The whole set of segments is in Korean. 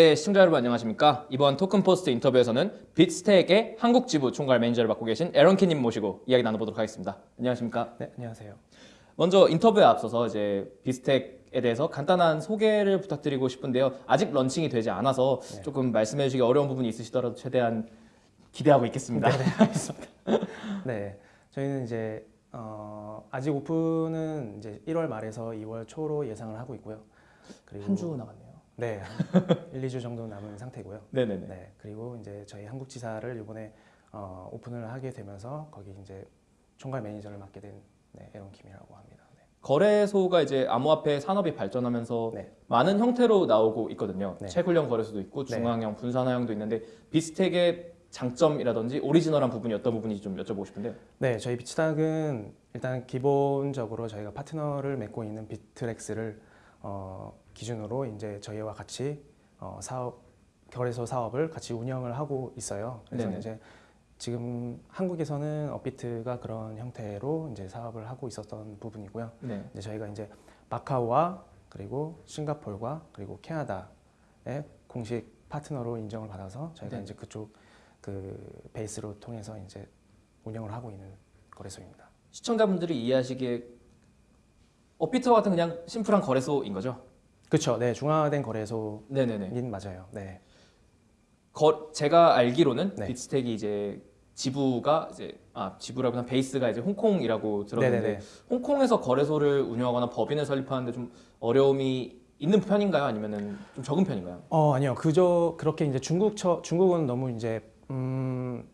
네, 시청자 여러분 안녕하십니까? 이번 토큰포스트 인터뷰에서는 빗스택의 한국 지부 총괄 매니저를 맡고 계신 에런 키님 모시고 이야기 나눠보도록 하겠습니다. 안녕하십니까? 네, 안녕하세요. 먼저 인터뷰에 앞서서 이제 빗스택에 대해서 간단한 소개를 부탁드리고 싶은데요. 아직 런칭이 되지 않아서 네. 조금 말씀해 주시기 어려운 부분이 있으시더라도 최대한 기대하고 있겠습니다. 네, 알겠습니다. 네, 저희는 이제 어, 아직 오픈은 이제 1월 말에서 2월 초로 예상을 하고 있고요. 그리고 한 주 남았네요. 네, 한 1, 2주 정도 남은 상태고요. 네네네. 네, 그리고 이제 저희 한국지사를 이번에 어, 오픈을 하게 되면서 거기 이제 총괄 매니저를 맡게 된 네, 에런 김이라고 합니다. 네. 거래소가 이제 암호화폐 산업이 발전하면서 네. 많은 형태로 나오고 있거든요. 네. 채굴형 거래소도 있고 네. 중앙형, 분산화형도 있는데 빗스택의 장점이라든지 오리지널한 부분이 어떤 부분인지 좀 여쭤보고 싶은데요. 네, 저희 비츠닥은 일단 기본적으로 저희가 파트너를 맺고 있는 비트렉스를 어, 기준으로 이제 저희와 같이 어, 사업 거래소 사업을 같이 운영을 하고 있어요. 그래서 네네. 이제 지금 한국에서는 업비트가 그런 형태로 이제 사업을 하고 있었던 부분이고요. 네. 이제 저희가 이제 마카오와 그리고 싱가포르와 그리고 캐나다의 공식 파트너로 인정을 받아서 저희가 네. 이제 그쪽 그 베이스로 통해서 이제 운영을 하고 있는 거래소입니다. 시청자분들이 이해하시기에 업비트와 같은 그냥 심플한 거래소인 거죠? 그렇죠. 네, 중화된 거래소인 네네네. 맞아요. 네. 거, 제가 알기로는 네. 빗스택이 이제 지부가 이제 아 지부라기보다 베이스가 이제 홍콩이라고 들었는데 네네네. 홍콩에서 거래소를 운영하거나 법인을 설립하는데 좀 어려움이 있는 편인가요? 아니면은 좀 적은 편인가요? 어 아니요. 그저 그렇게 이제 중국 처 중국은 너무 이제 음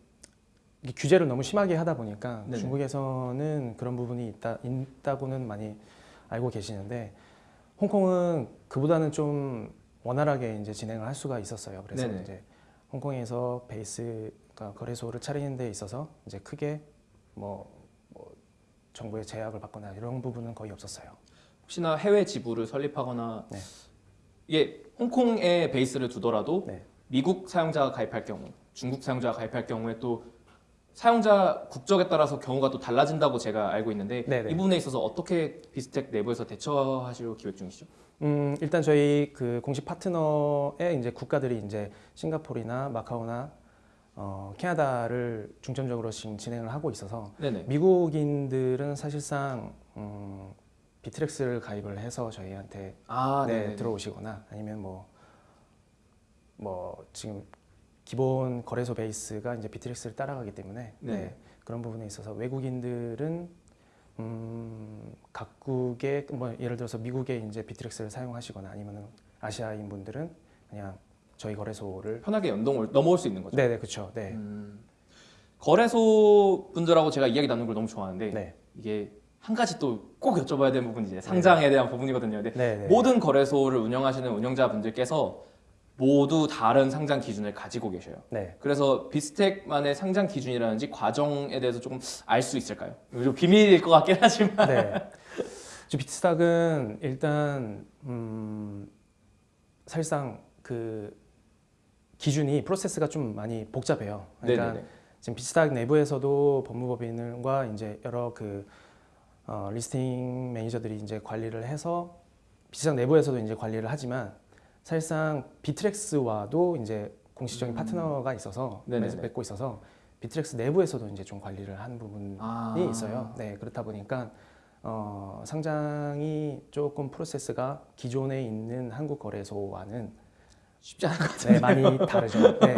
규제를 너무 심하게 하다 보니까 네네. 중국에서는 그런 부분이 있다 있다고는 많이 알고 계시는데 홍콩은 그보다는 좀 원활하게 이제 진행을 할 수가 있었어요. 그래서 네네. 이제 홍콩에서 베이스 그러니까 거래소를 차리는 데 있어서 이제 크게 뭐, 뭐 정부의 제약을 받거나 이런 부분은 거의 없었어요. 혹시나 해외 지부를 설립하거나 네. 이게 홍콩에 베이스를 두더라도 네. 미국 사용자가 가입할 경우, 중국 사용자가 가입할 경우에 또 사용자 국적에 따라서 경우가 또 달라진다고 제가 알고 있는데 네네. 이 부분에 있어서 어떻게 비스텍 내부에서 대처하시려 기획 중이시죠? 음, 일단 저희 그 공식 파트너의 이제 국가들이 이제 싱가포르나 마카오나 어, 캐나다를 중점적으로 지금 진행을 하고 있어서 네네. 미국인들은 사실상 음, 비트렉스를 가입을 해서 저희한테 아, 네, 네. 들어오시거나 아니면 뭐, 뭐 지금 기본 거래소 베이스가 이제 비트렉스를 따라가기 때문에 네. 네, 그런 부분에 있어서 외국인들은 음, 각국의 뭐 예를 들어서 미국의 이제 비트렉스를 사용하시거나 아니면은 아시아인 분들은 그냥 저희 거래소를 편하게 연동을 넘어올 수 있는 거죠. 네네 그렇죠 네. 음, 거래소 분들하고 제가 이야기 나누는 걸 너무 좋아하는데 네. 이게 한 가지 또 꼭 여쭤봐야 되는 부분이 이제 상장에 대한 부분이거든요. 근데 네, 네. 모든 거래소를 운영하시는 운영자분들께서 모두 다른 상장 기준을 가지고 계셔요. 네. 그래서 비스텍만의 상장 기준이라든지 과정에 대해서 조금 알 수 있을까요? 좀 비밀일 것 같긴 하지만. 네. 저 비트스탁은 일단 음, 사실상 그 기준이 프로세스가 좀 많이 복잡해요. 그러니까 네네네. 지금 비트스탁 내부에서도 법무법인과 이제 여러 그 어, listing 매니저들이 이제 관리를 해서 비트스탁 내부에서도 이제 관리를 하지만 사실상 비트렉스와도 이제 공식적인 파트너가 있어서 음. 네네네. 맺고 있어서 비트렉스 내부에서도 이제 좀 관리를 하는 부분이 아. 있어요. 네, 그렇다 보니까 어, 상장이 조금 프로세스가 기존에 있는 한국 거래소와는 쉽지 않은 것 같아요. 네, 많이 다르죠. 네.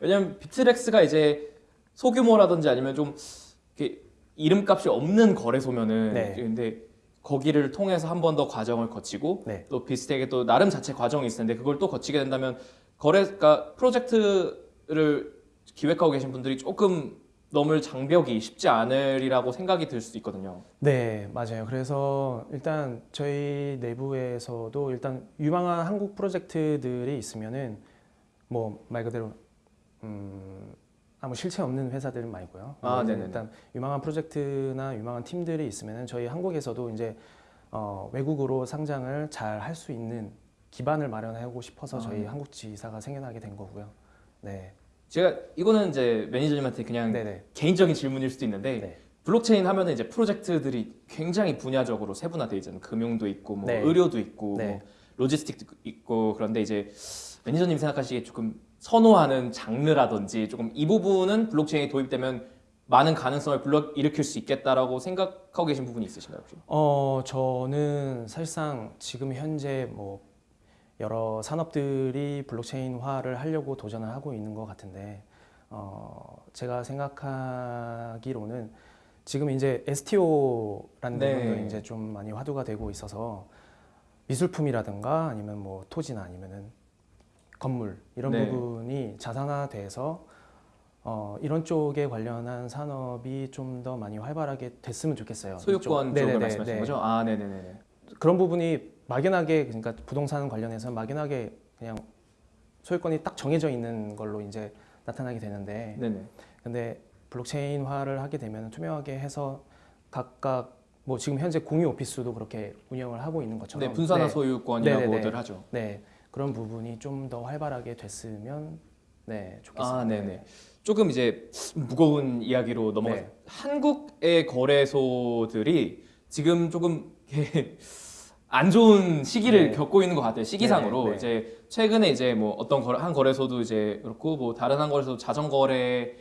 왜냐면 비트렉스가 이제 소규모라든지 아니면 좀 이름값이 없는 거래소면은 네. 근데 거기를 통해서 한 번 더 과정을 거치고 네. 또 비스텍에 또 나름 자체 과정이 있을 텐데 그걸 또 거치게 된다면 거래 그러니까 프로젝트를 기획하고 계신 분들이 조금 넘을 장벽이 쉽지 않으리라고 생각이 들 수도 있거든요. 네, 맞아요. 그래서 일단 저희 내부에서도 일단 유망한 한국 프로젝트들이 있으면은 뭐 말 그대로 음, 아무 실체 없는 회사들은 말고요. 아, 네. 일단 유망한 프로젝트나 유망한 팀들이 있으면은 저희 한국에서도 이제 어, 외국으로 상장을 잘 할 수 있는 기반을 마련하고 싶어서 아. 저희 한국 지사가 생겨나게 된 거고요. 네, 제가 이거는 이제 매니저님한테 그냥 네네. 개인적인 질문일 수도 있는데 네. 블록체인 하면은 이제 프로젝트들이 굉장히 분야적으로 세분화돼 있잖아요. 금융도 있고 뭐 네. 의료도 있고 네. 뭐 logistic도 있고 그런데 이제 매니저님 생각하시기에 조금 선호하는 장르라든지 조금 이 부분은 블록체인이 도입되면 많은 가능성을 불러 일으킬 수 있겠다라고 생각하고 계신 부분이 있으신가요 혹시? 어, 저는 사실상 지금 현재 뭐 여러 산업들이 블록체인화를 하려고 도전을 하고 있는 것 같은데 어, 제가 생각하기로는 지금 이제 STO라는 네. 부분도 이제 좀 많이 화두가 되고 있어서 미술품이라든가 아니면 뭐 토지나 아니면은 건물 이런 네. 부분이 자산화돼서 어, 이런 쪽에 관련한 산업이 좀 더 많이 활발하게 됐으면 좋겠어요. 소유권. 쪽을 네. 거죠? 아 네네네. 그런 부분이 막연하게 그러니까 부동산 관련해서 막연하게 그냥 소유권이 딱 정해져 있는 걸로 이제 나타나게 되는데 네네. 근데 블록체인화를 하게 되면 투명하게 해서 각각 뭐 지금 현재 공유 오피스도 그렇게 운영을 하고 있는 것처럼 네 분산화 네, 소유권이라고들. 하죠. 네 그런 부분이 좀 더 활발하게 됐으면 네 좋겠습니다. 아 네네. 조금 이제 무거운 이야기로 넘어가. 네. 한국의 거래소들이 지금 조금 안 좋은 시기를 네. 겪고 있는 것 같아요. 시기상으로 네, 네. 이제 최근에 이제 뭐 어떤 거래, 한 거래소도 이제 그렇고 뭐 다른 한 거래소 자전거래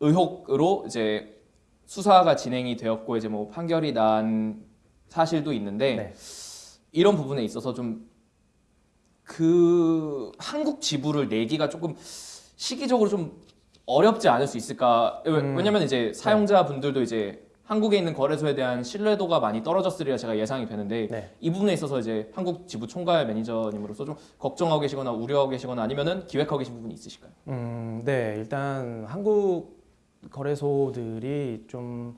의혹으로 이제 수사가 진행이 되었고 이제 뭐 판결이 난 사실도 있는데 네. 이런 부분에 있어서 좀 그 한국 지부를 내기가 조금 시기적으로 좀 어렵지 않을 수 있을까? 왜- 음. 왜냐면 이제 사용자분들도 이제 한국에 있는 거래소에 대한 신뢰도가 많이 떨어졌으리라 제가 예상이 되는데 네. 이 부분에 있어서 이제 한국 지부 총괄 매니저님으로서 좀 걱정하고 계시거나 우려하고 계시거나 아니면은 기획하고 계신 부분이 있으실까요? 음, 네, 일단 한국 거래소들이 좀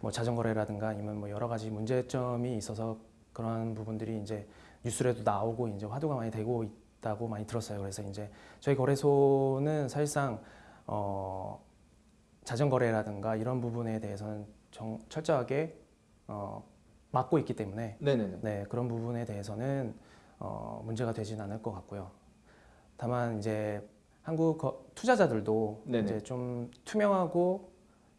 뭐 자전거래라든가 아니면 뭐 여러 가지 문제점이 있어서 그런 부분들이 이제 뉴스에도 나오고 이제 화두가 많이 되고 있다고 많이 들었어요. 그래서 이제 저희 거래소는 사실상 어, 자전거래라든가 이런 부분에 대해서는 정, 철저하게 어, 막고 있기 때문에 네네네. 네, 그런 부분에 대해서는 어, 문제가 되진 않을 것 같고요. 다만 이제 한국 거- 투자자들도 네네. 이제 좀 투명하고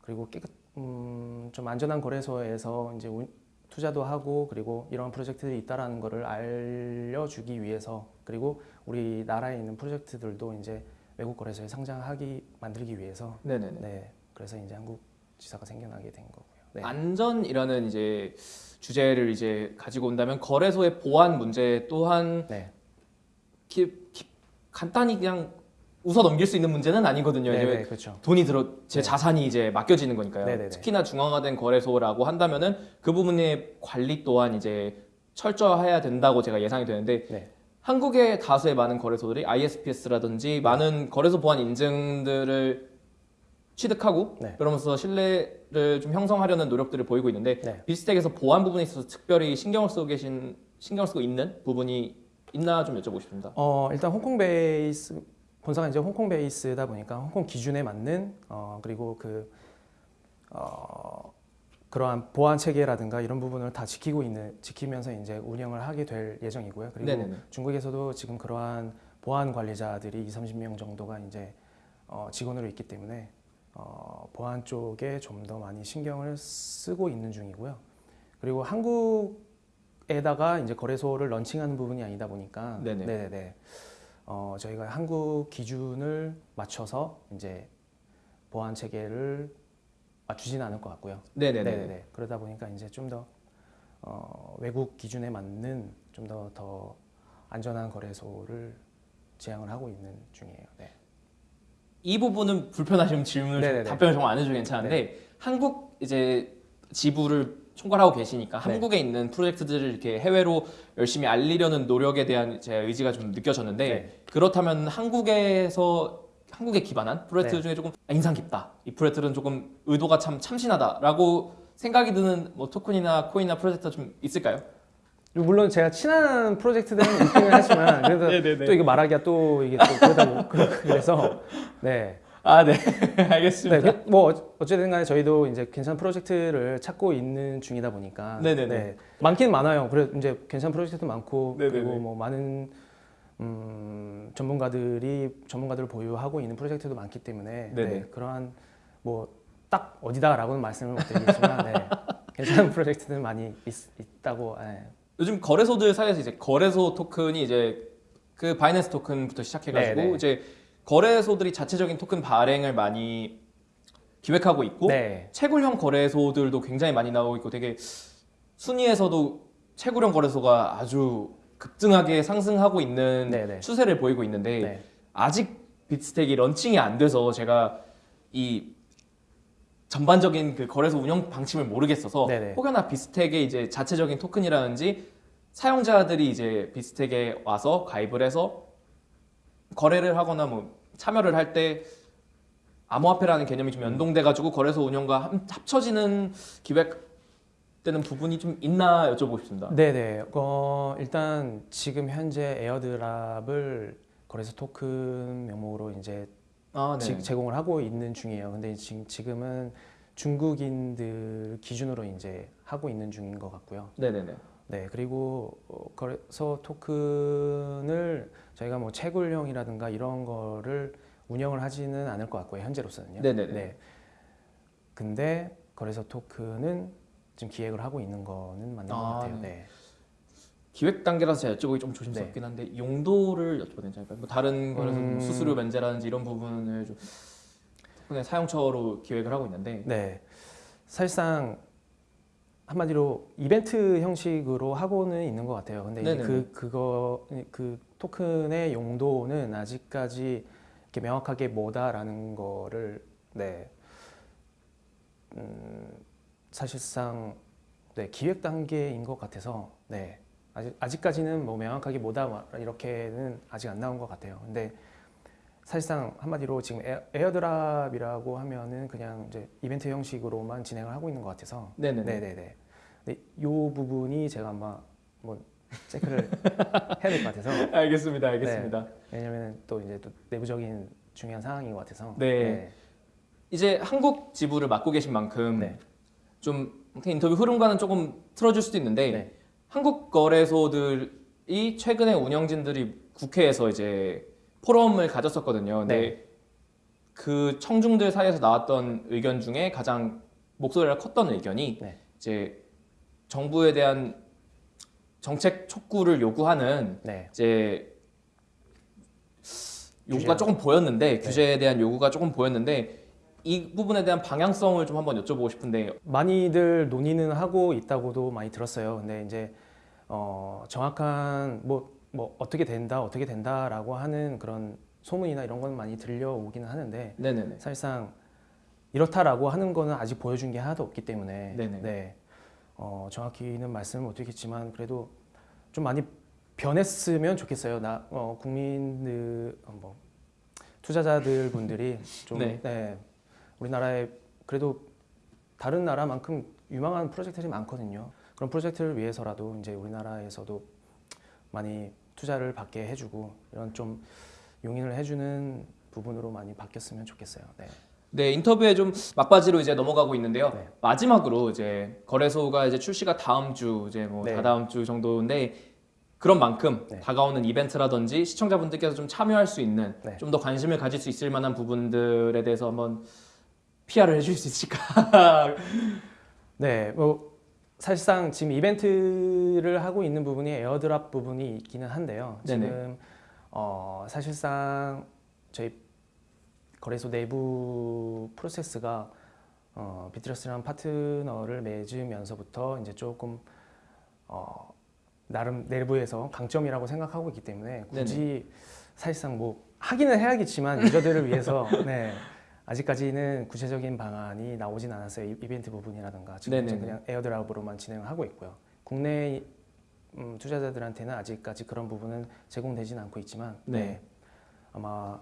그리고 깨끗 음, 좀 안전한 거래소에서 이제 운- 투자도 하고 그리고 이런 프로젝트들이 있다라는 거를 알려주기 위해서 그리고 우리 나라에 있는 프로젝트들도 이제 외국 거래소에 상장하기 만들기 위해서 네네네. 네, 그래서 이제 한국 지사가 생겨나게 된 거고요. 네. 안전이라는 이제 주제를 이제 가지고 온다면 거래소의 보안 문제 또한 네. 기- 기- 간단히 그냥 웃어 넘길 수 있는 문제는 아니거든요. 네, 이제 네, 그렇죠. 돈이 들어 제 네. 자산이 이제 맡겨지는 거니까요. 네네네. 특히나 중앙화된 거래소라고 한다면은 그 부분의 관리 또한 이제 철저해야 된다고 제가 예상이 되는데 네. 한국의 다수의 많은 거래소들이 ISPS라든지 많은 거래소 보안 인증들을 취득하고 네. 그러면서 신뢰를 좀 형성하려는 노력들을 보이고 있는데 네. 비스텍에서 보안 부분에 있어서 특별히 신경을 쓰고 계신 신경 쓰고 있는 부분이 있나 좀 여쭤보고 싶습니다. 어, 일단 홍콩 베이스 본사가 이제 홍콩 베이스다 보니까 홍콩 기준에 맞는 어, 그리고 그 어, 그러한 보안 체계라든가 이런 부분을 다 지키고 있는 지키면서 이제 운영을 하게 될 예정이고요. 그리고 네네네. 중국에서도 지금 그러한 보안 관리자들이 2, 30명 정도가 이제 어, 직원으로 있기 때문에 어, 보안 쪽에 좀 더 많이 신경을 쓰고 있는 중이고요. 그리고 한국에다가 이제 거래소를 런칭하는 부분이 아니다 보니까 네네. 네네네. 어, 저희가 한국 기준을 맞춰서 이제 보안 체계를 맞추지는 않을 것 같고요. 네네네. 네네네. 그러다 보니까 이제 좀더 어, 외국 기준에 맞는 좀 더 더 안전한 거래소를 지향을 하고 있는 중이에요. 네. 이 부분은 불편하시면 질문을 좀. 답변을 정말 안 해도 괜찮은데 한국 이제 지부를 총괄하고 계시니까 네. 한국에 있는 프로젝트들을 이렇게 해외로 열심히 알리려는 노력에 대한 제 의지가 좀 느껴졌는데 네. 그렇다면 한국에서 한국에 기반한 프로젝트 네. 중에 조금 아, 인상 깊다. 이 프로젝트는 조금 의도가 참 참신하다라고 생각이 드는 뭐 토큰이나 코인이나 프로젝트가 좀 있을까요? 물론 제가 친한 프로젝트들은 있기는 하지만 그래도 네네네. 또 이게 말하기가 또 이게 또 그러다 보 그래서 네. 아, 네. 네, 알겠습니다. 그- 뭐 어- 어쨌든 간에 저희도 이제 괜찮은 프로젝트를 찾고 있는 중이다 보니까 네네네. 네, 많긴 많아요. 그래 이제 괜찮은 프로젝트도 많고 네네네. 그리고 뭐 많은 음, 전문가들이 전문가들을 보유하고 있는 프로젝트도 많기 때문에 네네. 네, 그러한 뭐 딱 어디다라고는 말씀을 못 드리겠지만 네, 괜찮은 프로젝트들 많이 있, 있다고 네. 요즘 거래소들 사이에서 이제 거래소 토큰이 이제 그 바이낸스 토큰부터 시작해가지고 네, 네. 이제 거래소들이 자체적인 토큰 발행을 많이 기획하고 있고 네. 채굴형 거래소들도 굉장히 많이 나오고 있고 되게 순위에서도 채굴형 거래소가 아주 급등하게 상승하고 있는 네, 네. 추세를 보이고 있는데 네. 아직 빗스택이 런칭이 안 돼서 제가 이 전반적인 그 거래소 운영 방침을 모르겠어서 네네. 혹여나 빗스택의 이제 자체적인 토큰이라든지 사용자들이 이제 빗스택에 와서 가입을 해서 거래를 하거나 뭐 참여를 할 때 암호화폐라는 개념이 좀 연동돼 가지고 거래소 운영과 함- 합쳐지는 기획 되는 부분이 좀 있나 여쭤보고 싶습니다. 네네. 어, 일단 지금 현재 에어드랍을 거래소 토큰 명목으로 이제 아, 지- 제공을 하고 있는 중이에요. 근데 지금 지금은 중국인들 기준으로 이제 하고 있는 중인 것 같고요. 네네네. 네, 그리고 어, 거래소 토큰을 저희가 뭐 채굴형이라든가 이런 거를 운영을 하지는 않을 것 같고요. 현재로서는요. 네네네. 네. 근데 거래소 토큰은 지금 기획을 하고 있는 거는 맞는 것 아, 같아요. 네. 네. 기획 단계라서 제가 여쭤보기 좀 조심스럽긴 한데 용도를 여쭤봐도 괜찮을까요? 뭐 다른 거래소 음. 수수료 면제라든지 이런 부분을 좀 토큰의 사용처로 기획을 하고 있는데 네. 사실상 한마디로 이벤트 형식으로 하고는 있는 것 같아요. 근데. 그 그거 그 토큰의 용도는 아직까지 이렇게 명확하게 뭐다라는 거를 네. 음, 사실상 네, 기획 단계인 것 같아서 네. 아직 아직까지는 뭐 명확하게 뭐다 막 이렇게는 아직 안 나온 것 같아요. 근데 사실상 한마디로 지금 air, airdrop이라고 하면은 그냥 이제 이벤트 형식으로만 진행을 하고 있는 것 같아서 네네네. 네네네. 근데 이 부분이 제가 아마 뭐 체크를 해야 될 것 같아서 알겠습니다, 알겠습니다. 왜냐면 또 이제 또 내부적인 중요한 상황인 것 같아서 네. 이제 한국 지부를 맡고 계신 만큼 네. 좀 인터뷰 흐름과는 조금 틀어줄 수도 있는데 네. 한국 거래소들이 최근에 운영진들이 국회에서 이제 포럼을 가졌었거든요. 근데 네. 그 청중들 사이에서 나왔던 의견 중에 가장 목소리가 컸던 의견이 네. 이제 정부에 대한 정책 촉구를 요구하는 네. 이제 요구가 규제나. 조금 보였는데 네. 규제에 대한 요구가 조금 보였는데 이 부분에 대한 방향성을 좀 한번 여쭤보고 싶은데 많이들 논의는 하고 있다고도 많이 들었어요. 근데 이제 어, 정확한 뭐, 뭐 어떻게 된다, 어떻게 된다라고 하는 그런 소문이나 이런 건 많이 들려오기는 하는데 네네네 사실상 이렇다라고 하는 거는 아직 보여준 게 하나도 없기 때문에 네네. 네. 어, 정확히는 말씀을 못 드리겠지만 그래도 좀 많이 변했으면 좋겠어요. 나 어, 국민들 어, 뭐 투자자들 분들이 좀 네. 네. 우리나라에 그래도 다른 나라만큼 유망한 프로젝트들이 많거든요. 그런 프로젝트를 위해서라도 이제 우리나라에서도 많이 투자를 받게 해주고 이런 좀 용인을 해주는 부분으로 많이 바뀌었으면 좋겠어요. 네. 네 인터뷰에 좀 막바지로 이제 넘어가고 있는데요 네. 마지막으로 이제 거래소가 이제 출시가 다음 주 이제 뭐 네. 다다음 주 정도인데 그런 만큼 네. 다가오는 이벤트라든지 시청자분들께서 좀 참여할 수 있는 네. 좀더 관심을 가질 수 있을 만한 부분들에 대해서 한번 PR을 해줄 수 있을까? 네, 뭐 사실상 지금 이벤트를 하고 있는 부분이 에어드랍 부분이 있기는 한데요. 네네. 지금 어, 사실상 저희 거래소 내부 프로세스가 어, 비트러스라는 파트너를 맺으면서부터 이제 조금 어, 나름 내부에서 강점이라고 생각하고 있기 때문에 굳이 사실상 뭐 하기는 해야겠지만 유저들을 위해서 네. 아직까지는 구체적인 방안이 나오진 않았어요. 이- 이벤트 부분이라든가 지금. 그냥 에어드랍으로만 진행을 하고 있고요. 국내 음, 투자자들한테는 아직까지 그런 부분은 제공되지는 않고 있지만 네. 네. 아마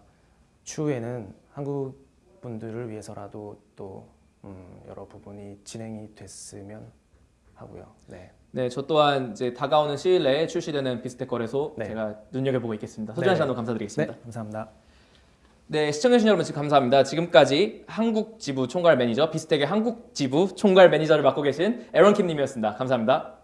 추후에는 한국 분들을 위해서라도 또 음, 여러 부분이 진행이 됐으면 하고요. 네. 네, 저 또한 이제 다가오는 시일 내에 출시되는 비스텍 거래소 네. 제가 눈여겨보고 있겠습니다. 소중한 네. 시간도 네, 감사드리겠습니다. 감사합니다. 네, 시청해주신 여러분 감사합니다. 지금까지 한국 지부 총괄 매니저 비스텍의 한국 지부 총괄 매니저를 맡고 계신 에런 킴님이었습니다. 감사합니다.